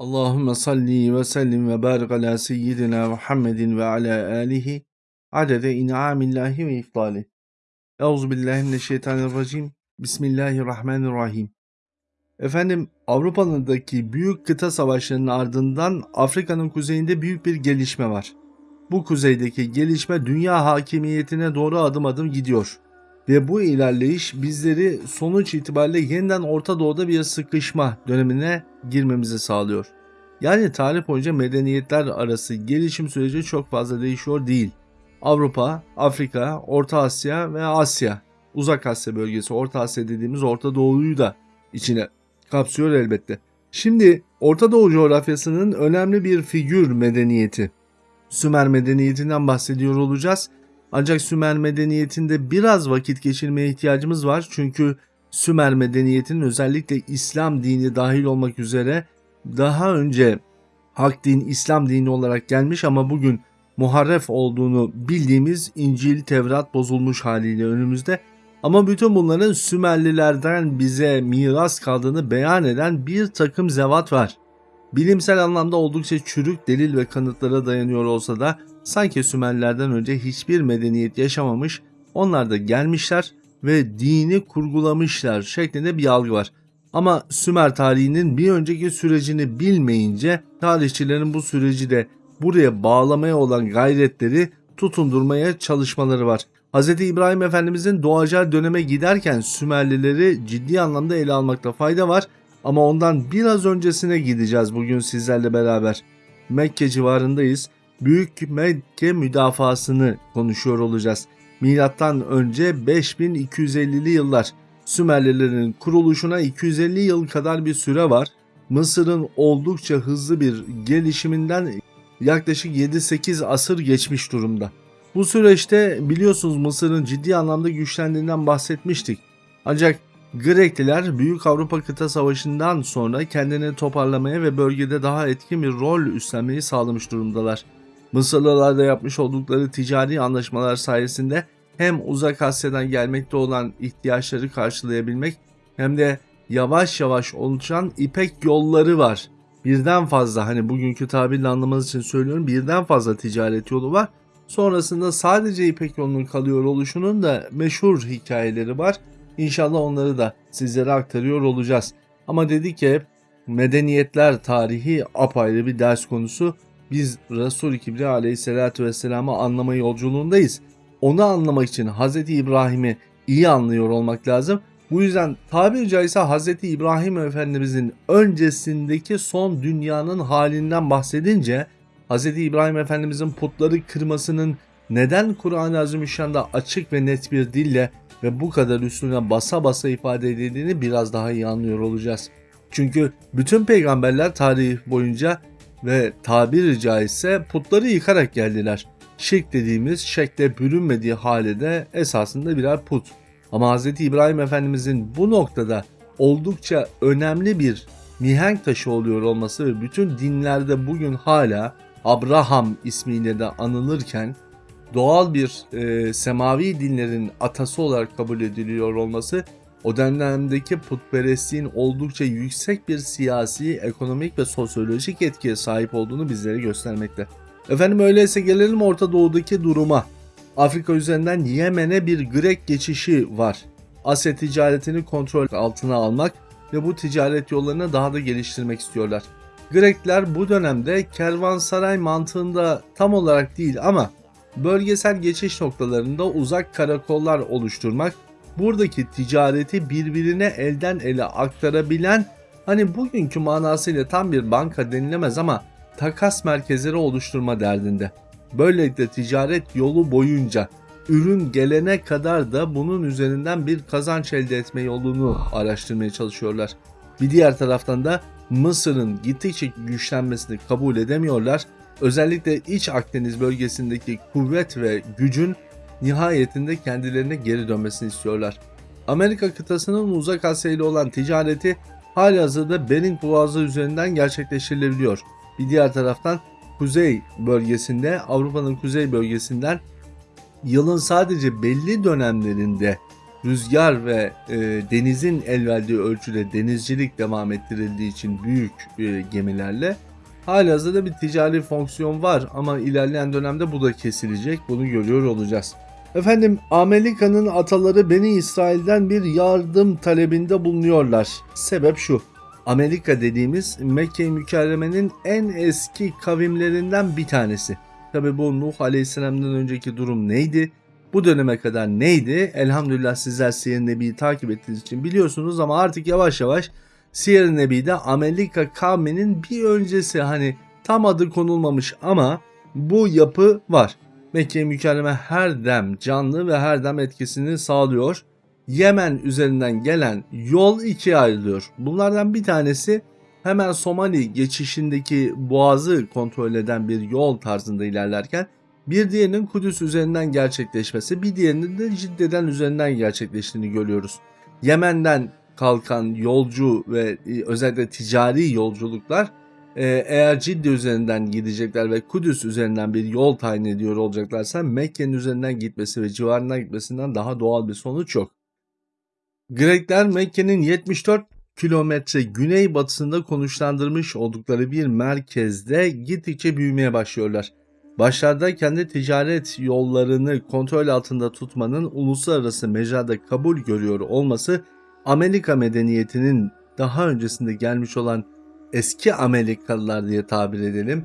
Allahümme salli ve sellim ve barik ala seyyidina Muhammedin ve ala alihi adede in'amillahi ve iftali. Euzubillahimineşşeytanirracim. Bismillahirrahmanirrahim. Efendim Avrupa'daki büyük kıta savaşlarının ardından Afrika'nın kuzeyinde büyük bir gelişme var. Bu kuzeydeki gelişme dünya hakimiyetine doğru adım adım gidiyor. Ve bu ilerleyiş bizleri sonuç itibariyle yeniden Orta Doğu'da bir sıkışma dönemine girmemizi sağlıyor. Yani tarih boyunca medeniyetler arası gelişim süreci çok fazla değişiyor değil. Avrupa, Afrika, Orta Asya ve Asya, Uzak Asya bölgesi, Orta Asya dediğimiz Orta Doğu'yu da içine kapsıyor elbette. Şimdi Orta Doğu coğrafyasının önemli bir figür medeniyeti. Sümer medeniyetinden bahsediyor olacağız. Ancak Sümer medeniyetinde biraz vakit geçirmeye ihtiyacımız var. Çünkü Sümer medeniyetinin özellikle İslam dini dahil olmak üzere daha önce hak din İslam dini olarak gelmiş ama bugün muharref olduğunu bildiğimiz İncil, Tevrat bozulmuş haliyle önümüzde. Ama bütün bunların Sümerlilerden bize miras kaldığını beyan eden bir takım zevat var. Bilimsel anlamda oldukça çürük delil ve kanıtlara dayanıyor olsa da sanki Sümerlerden önce hiçbir medeniyet yaşamamış, onlar da gelmişler ve dini kurgulamışlar şeklinde bir algı var. Ama Sümer tarihinin bir önceki sürecini bilmeyince tarihçilerin bu süreci de buraya bağlamaya olan gayretleri tutundurmaya çalışmaları var. Hz. İbrahim Efendimizin doğacağı döneme giderken Sümerlileri ciddi anlamda ele almakta fayda var ama ondan biraz öncesine gideceğiz bugün sizlerle beraber. Mekke civarındayız. Büyük Mekke müdafasını konuşuyor olacağız. Milattan önce 5250'li yıllar. Sümerlilerin kuruluşuna 250 yıl kadar bir süre var. Mısır'ın oldukça hızlı bir gelişiminden yaklaşık 7-8 asır geçmiş durumda. Bu süreçte biliyorsunuz Mısır'ın ciddi anlamda güçlendiğinden bahsetmiştik. Ancak Grekliler Büyük Avrupa Kıta Savaşı'ndan sonra kendini toparlamaya ve bölgede daha etkin bir rol üstlenmeyi sağlamış durumdalar. Mısırlılarla yapmış oldukları ticari anlaşmalar sayesinde hem Uzak Asya'dan gelmekte olan ihtiyaçları karşılayabilmek hem de yavaş yavaş oluşan ipek yolları var. Birden fazla hani bugünkü tabirle anlamanız için söylüyorum birden fazla ticaret yolu var. Sonrasında sadece İpek yolunun kalıyor oluşunun da meşhur hikayeleri var. İnşallah onları da sizlere aktarıyor olacağız. Ama dedik ki medeniyetler tarihi apayrı bir ders konusu. Biz Resul-i Kibri aleyhissalatü vesselam'ı anlama yolculuğundayız. Onu anlamak için Hz. İbrahim'i iyi anlıyor olmak lazım. Bu yüzden tabiri caizse Hz. İbrahim Efendimizin öncesindeki son dünyanın halinden bahsedince Hz. İbrahim Efendimizin putları kırmasının neden Kur'an-ı Azimüşşan'da açık ve net bir dille ve bu kadar üstüne basa basa ifade edildiğini biraz daha iyi anlıyor olacağız. Çünkü bütün peygamberler tarih boyunca ve tabiri caizse putları yıkarak geldiler. Şirk dediğimiz şekle bürünmediği halde esasında birer put. Ama Hz. İbrahim Efendimizin bu noktada oldukça önemli bir mihenk taşı oluyor olması ve bütün dinlerde bugün hala Abraham ismiyle de anılırken doğal bir e, semavi dinlerin atası olarak kabul ediliyor olması o dönemdeki putperestliğin oldukça yüksek bir siyasi, ekonomik ve sosyolojik etkiye sahip olduğunu bizlere göstermekte. Efendim öyleyse gelelim Orta Doğu'daki duruma. Afrika üzerinden Yemen'e bir Grek geçişi var. Asya ticaretini kontrol altına almak ve bu ticaret yollarını daha da geliştirmek istiyorlar. Grekler bu dönemde kervansaray mantığında tam olarak değil ama bölgesel geçiş noktalarında uzak karakollar oluşturmak, buradaki ticareti birbirine elden ele aktarabilen hani bugünkü manasıyla tam bir banka denilemez ama takas merkezleri oluşturma derdinde. Böylelikle ticaret yolu boyunca ürün gelene kadar da bunun üzerinden bir kazanç elde etme yolunu araştırmaya çalışıyorlar. Bir diğer taraftan da Mısır'ın gittikçe güçlenmesini kabul edemiyorlar. Özellikle İç Akdeniz bölgesindeki kuvvet ve gücün nihayetinde kendilerine geri dönmesini istiyorlar. Amerika kıtasının uzak Asya ile olan ticareti halihazırda Bering Boğazı üzerinden gerçekleştirilebiliyor. Bir diğer taraftan kuzey bölgesinde Avrupa'nın kuzey bölgesinden yılın sadece belli dönemlerinde rüzgar ve e, denizin el verdiği ölçüde denizcilik devam ettirildiği için büyük e, gemilerle halihazırda bir ticari fonksiyon var ama ilerleyen dönemde bu da kesilecek. Bunu görüyor olacağız. Efendim Amerika'nın ataları Beni İsrail'den bir yardım talebinde bulunuyorlar. Sebep şu. Amerika dediğimiz Mekke-i Mükerreme'nin en eski kavimlerinden bir tanesi. Tabi bu Nuh Aleyhisselam'dan önceki durum neydi? Bu döneme kadar neydi? Elhamdülillah sizler Siyer Nebi'yi takip ettiğiniz için biliyorsunuz ama artık yavaş yavaş Siyer Nebi'de Amerika kavminin bir öncesi hani tam adı konulmamış ama bu yapı var. Mekke-i Mükerreme her dem canlı ve her dem etkisini sağlıyor. Yemen üzerinden gelen yol ikiye ayrılıyor. Bunlardan bir tanesi hemen Somali geçişindeki boğazı kontrol eden bir yol tarzında ilerlerken bir diğerinin Kudüs üzerinden gerçekleşmesi, bir diğerinin de Cidde'den üzerinden gerçekleştiğini görüyoruz. Yemen'den kalkan yolcu ve e, özellikle ticari yolculuklar eğer Cidde üzerinden gidecekler ve Kudüs üzerinden bir yol tayin ediyor olacaklarsa Mekke'nin üzerinden gitmesi ve civarından gitmesinden daha doğal bir sonuç yok. Grekler Mekke'nin 74 kilometre güneybatısında konuşlandırmış oldukları bir merkezde gittikçe büyümeye başlıyorlar. Başlarda kendi ticaret yollarını kontrol altında tutmanın uluslararası mecrada kabul görüyor olması Amerika medeniyetinin daha öncesinde gelmiş olan eski Amerikalılar diye tabir edelim.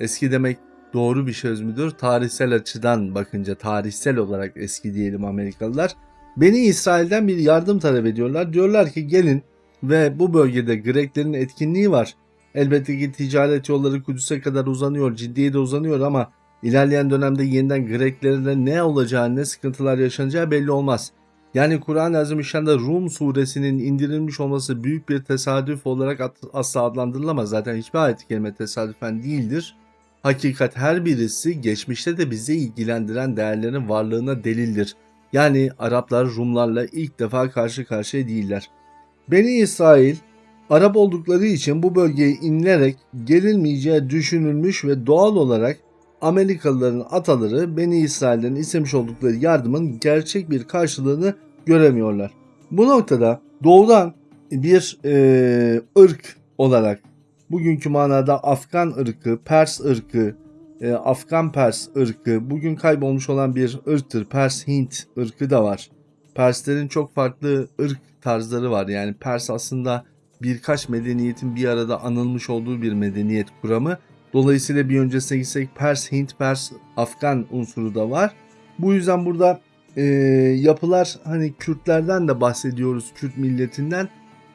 Eski demek doğru bir söz müdür? Tarihsel açıdan bakınca tarihsel olarak eski diyelim Amerikalılar. Beni İsrail'den bir yardım talep ediyorlar. Diyorlar ki gelin ve bu bölgede Greklerin etkinliği var. Elbette ki ticaret yolları Kudüs'e kadar uzanıyor, ciddiye de uzanıyor ama ilerleyen dönemde yeniden Greklerle ne olacağı, ne sıkıntılar yaşanacağı belli olmaz. Yani Kur'an-ı Azimüşşan'da Rum suresinin indirilmiş olması büyük bir tesadüf olarak asla adlandırılamaz. Zaten hiçbir ayet-i tesadüfen değildir. Hakikat her birisi geçmişte de bizi ilgilendiren değerlerin varlığına delildir. Yani Araplar Rumlarla ilk defa karşı karşıya değiller. Beni İsrail Arap oldukları için bu bölgeye inilerek gelinmeyeceği düşünülmüş ve doğal olarak Amerikalıların ataları Beni İsrail'den istemiş oldukları yardımın gerçek bir karşılığını göremiyorlar. Bu noktada doğudan bir e, ırk olarak bugünkü manada Afgan ırkı, Pers ırkı, e, Afgan Pers ırkı bugün kaybolmuş olan bir ırktır. Pers Hint ırkı da var. Perslerin çok farklı ırk tarzları var. Yani Pers aslında birkaç medeniyetin bir arada anılmış olduğu bir medeniyet kuramı. Dolayısıyla bir öncesine gitsek Pers, Hint, Pers, Afgan unsuru da var. Bu yüzden burada e, yapılar hani Kürtlerden de bahsediyoruz, Kürt milletinden.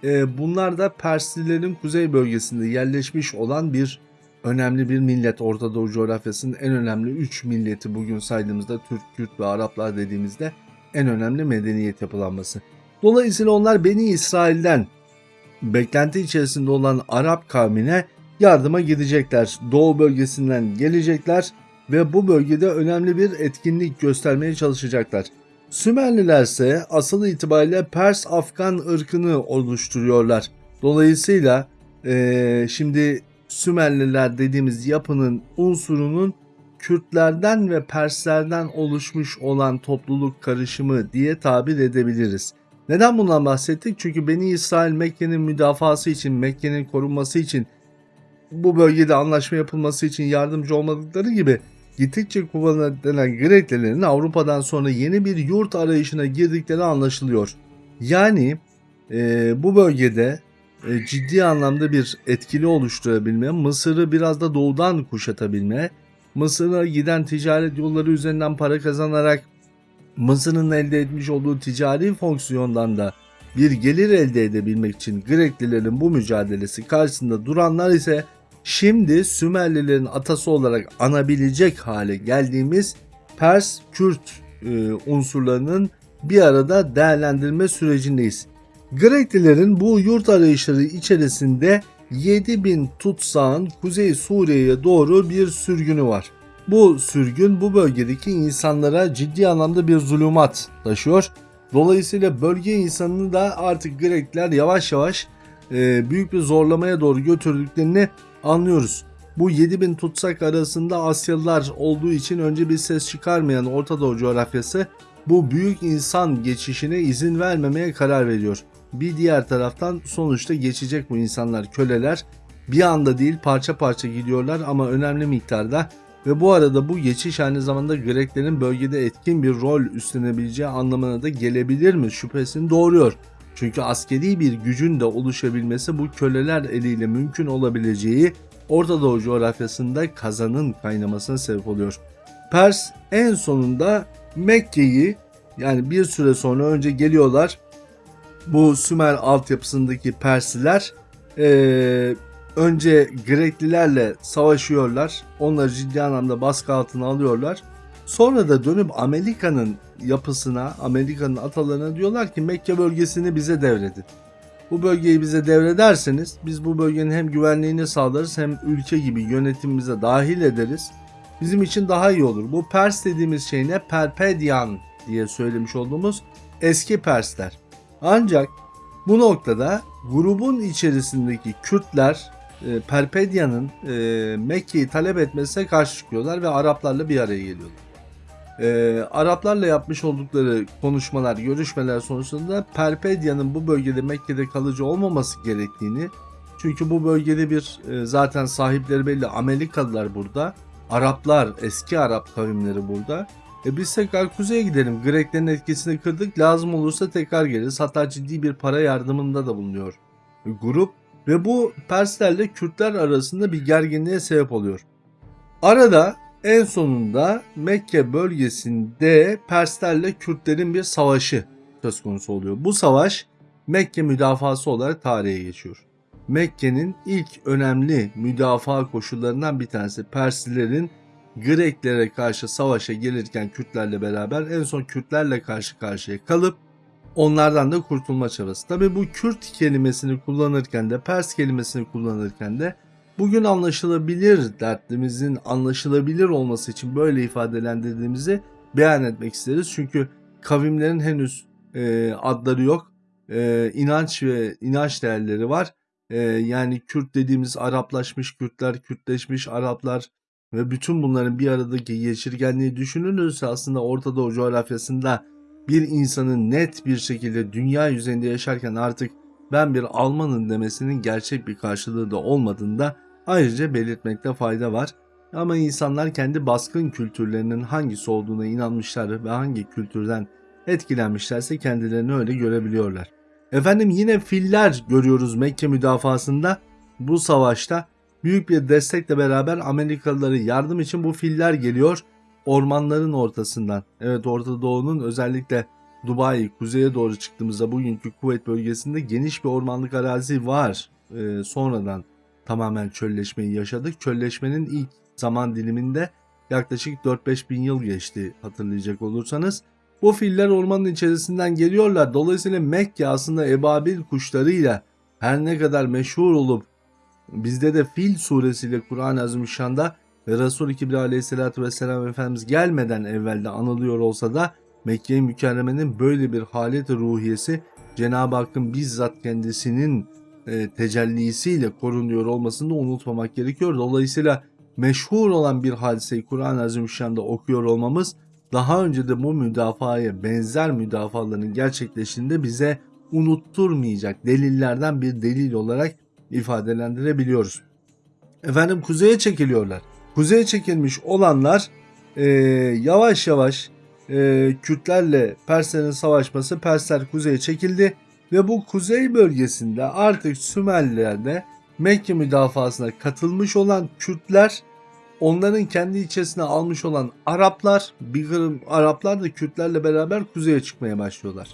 E, bunlar da Perslilerin kuzey bölgesinde yerleşmiş olan bir önemli bir millet. Orta Doğu coğrafyasının en önemli 3 milleti bugün saydığımızda Türk, Kürt ve Araplar dediğimizde en önemli medeniyet yapılanması. Dolayısıyla onlar Beni İsrail'den beklenti içerisinde olan Arap kavmine yardıma gidecekler. Doğu bölgesinden gelecekler ve bu bölgede önemli bir etkinlik göstermeye çalışacaklar. Sümerliler ise asıl itibariyle Pers-Afgan ırkını oluşturuyorlar. Dolayısıyla ee, şimdi Sümerliler dediğimiz yapının unsurunun Kürtlerden ve Perslerden oluşmuş olan topluluk karışımı diye tabir edebiliriz. Neden bundan bahsettik? Çünkü Beni İsrail Mekke'nin müdafası için, Mekke'nin korunması için, bu bölgede anlaşma yapılması için yardımcı olmadıkları gibi gittikçe kullanılan Greklilerin Avrupa'dan sonra yeni bir yurt arayışına girdikleri anlaşılıyor. Yani e, bu bölgede e, ciddi anlamda bir etkili oluşturabilme, Mısır'ı biraz da doğudan kuşatabilme, Mısır'a giden ticaret yolları üzerinden para kazanarak Mısır'ın elde etmiş olduğu ticari fonksiyondan da bir gelir elde edebilmek için Greklilerin bu mücadelesi karşısında duranlar ise şimdi Sümerlilerin atası olarak anabilecek hale geldiğimiz Pers Kürt e, unsurlarının bir arada değerlendirme sürecindeyiz. Greklilerin bu yurt arayışları içerisinde 7000 tutsağın Kuzey Suriye'ye doğru bir sürgünü var. Bu sürgün bu bölgedeki insanlara ciddi anlamda bir zulümat taşıyor. Dolayısıyla bölge insanını da artık Grekler yavaş yavaş e, büyük bir zorlamaya doğru götürdüklerini anlıyoruz. Bu 7000 tutsak arasında Asyalılar olduğu için önce bir ses çıkarmayan Orta Doğu coğrafyası bu büyük insan geçişine izin vermemeye karar veriyor. Bir diğer taraftan sonuçta geçecek bu insanlar köleler. Bir anda değil parça parça gidiyorlar ama önemli miktarda ve bu arada bu geçiş aynı zamanda Greklerin bölgede etkin bir rol üstlenebileceği anlamına da gelebilir mi şüphesini doğuruyor. Çünkü askeri bir gücün de oluşabilmesi bu köleler eliyle mümkün olabileceği Orta Doğu coğrafyasında kazanın kaynamasına sebep oluyor. Pers en sonunda Mekke'yi yani bir süre sonra önce geliyorlar. Bu Sümer altyapısındaki Persliler eee, önce Greklilerle savaşıyorlar. Onları ciddi anlamda baskı altına alıyorlar. Sonra da dönüp Amerika'nın yapısına, Amerika'nın atalarına diyorlar ki Mekke bölgesini bize devredin. Bu bölgeyi bize devrederseniz biz bu bölgenin hem güvenliğini sağlarız hem ülke gibi yönetimimize dahil ederiz. Bizim için daha iyi olur. Bu Pers dediğimiz şey ne? Perpedian diye söylemiş olduğumuz eski Persler. Ancak bu noktada grubun içerisindeki Kürtler e, Perpedia'nın e, Mekke'yi talep etmesine karşı çıkıyorlar ve Araplarla bir araya geliyorlar. E, Araplarla yapmış oldukları konuşmalar, görüşmeler sonucunda Perpedia'nın bu bölgede Mekke'de kalıcı olmaması gerektiğini çünkü bu bölgede bir e, zaten sahipleri belli Amerikalılar burada. Araplar, eski Arap kavimleri burada. E biz tekrar kuzeye gidelim. Greklerin etkisini kırdık. Lazım olursa tekrar geliriz. Hatta ciddi bir para yardımında da bulunuyor grup. Ve bu Perslerle Kürtler arasında bir gerginliğe sebep oluyor. Arada en sonunda Mekke bölgesinde Perslerle Kürtlerin bir savaşı söz konusu oluyor. Bu savaş Mekke müdafası olarak tarihe geçiyor. Mekke'nin ilk önemli müdafaa koşullarından bir tanesi Perslilerin Greklere karşı savaşa gelirken Kürtlerle beraber en son Kürtlerle karşı karşıya kalıp onlardan da kurtulma çabası. Tabi bu Kürt kelimesini kullanırken de Pers kelimesini kullanırken de bugün anlaşılabilir dertlimizin anlaşılabilir olması için böyle ifadelendirdiğimizi beyan etmek isteriz. Çünkü kavimlerin henüz e, adları yok. E, inanç ve inanç değerleri var. E, yani Kürt dediğimiz Araplaşmış Kürtler, Kürtleşmiş Araplar ve bütün bunların bir aradaki geçirgenliği düşünülürse aslında Orta Doğu coğrafyasında bir insanın net bir şekilde dünya yüzeyinde yaşarken artık ben bir Almanım demesinin gerçek bir karşılığı da olmadığında ayrıca belirtmekte fayda var. Ama insanlar kendi baskın kültürlerinin hangisi olduğuna inanmışlar ve hangi kültürden etkilenmişlerse kendilerini öyle görebiliyorlar. Efendim yine filler görüyoruz Mekke müdafasında. Bu savaşta büyük bir destekle beraber Amerikalıları yardım için bu filler geliyor ormanların ortasından. Evet Orta Doğu'nun özellikle Dubai kuzeye doğru çıktığımızda bugünkü Kuveyt bölgesinde geniş bir ormanlık arazi var. Ee, sonradan tamamen çölleşmeyi yaşadık. Çölleşmenin ilk zaman diliminde yaklaşık 4-5 bin yıl geçti hatırlayacak olursanız. Bu filler ormanın içerisinden geliyorlar. Dolayısıyla Mekke aslında ebabil kuşlarıyla her ne kadar meşhur olup bizde de Fil suresiyle Kur'an-ı Azimüşşan'da ve Resul-i Kibri aleyhissalatü vesselam Efendimiz gelmeden evvelde anılıyor olsa da Mekke-i Mükerreme'nin böyle bir halet ruhiyesi Cenab-ı Hakk'ın bizzat kendisinin e, tecellisiyle korunuyor olmasını da unutmamak gerekiyor. Dolayısıyla meşhur olan bir hadiseyi Kur'an-ı Azimüşşan'da okuyor olmamız daha önce de bu müdafaya benzer müdafaların gerçekleştiğinde bize unutturmayacak delillerden bir delil olarak ifadelendirebiliyoruz. Efendim kuzeye çekiliyorlar. Kuzeye çekilmiş olanlar e, yavaş yavaş e, Kürtlerle Perslerin savaşması Persler kuzeye çekildi ve bu kuzey bölgesinde artık Sümerler'de Mekke müdafasına katılmış olan Kürtler onların kendi içerisine almış olan Araplar bir kırım Araplar da Kürtlerle beraber kuzeye çıkmaya başlıyorlar.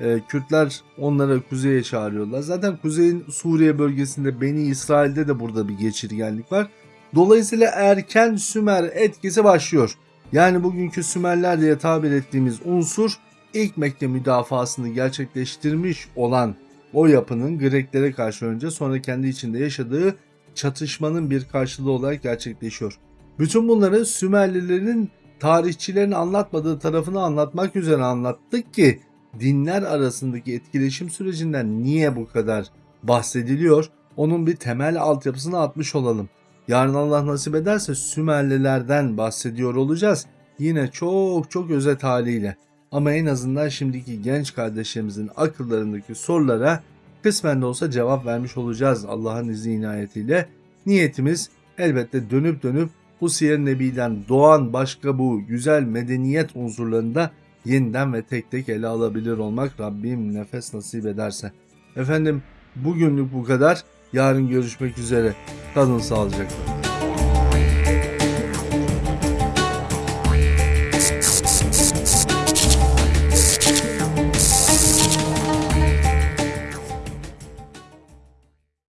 Ee, Kürtler onları kuzeye çağırıyorlar. Zaten kuzeyin Suriye bölgesinde Beni İsrail'de de burada bir geçirgenlik var. Dolayısıyla erken Sümer etkisi başlıyor. Yani bugünkü Sümerler diye tabir ettiğimiz unsur ilk Mekke müdafasını gerçekleştirmiş olan o yapının Greklere karşı önce sonra kendi içinde yaşadığı çatışmanın bir karşılığı olarak gerçekleşiyor. Bütün bunları Sümerlilerin tarihçilerin anlatmadığı tarafını anlatmak üzere anlattık ki dinler arasındaki etkileşim sürecinden niye bu kadar bahsediliyor? Onun bir temel altyapısını atmış olalım. Yarın Allah nasip ederse Sümerlilerden bahsediyor olacağız. Yine çok çok özet haliyle. Ama en azından şimdiki genç kardeşlerimizin akıllarındaki sorulara kısmen de olsa cevap vermiş olacağız Allah'ın izni inayetiyle. Niyetimiz elbette dönüp dönüp bu Siyer Nebi'den doğan başka bu güzel medeniyet unsurlarını da yeniden ve tek tek ele alabilir olmak Rabbim nefes nasip ederse. Efendim bugünlük bu kadar. Yarın görüşmek üzere. Kalın sağlıcakla.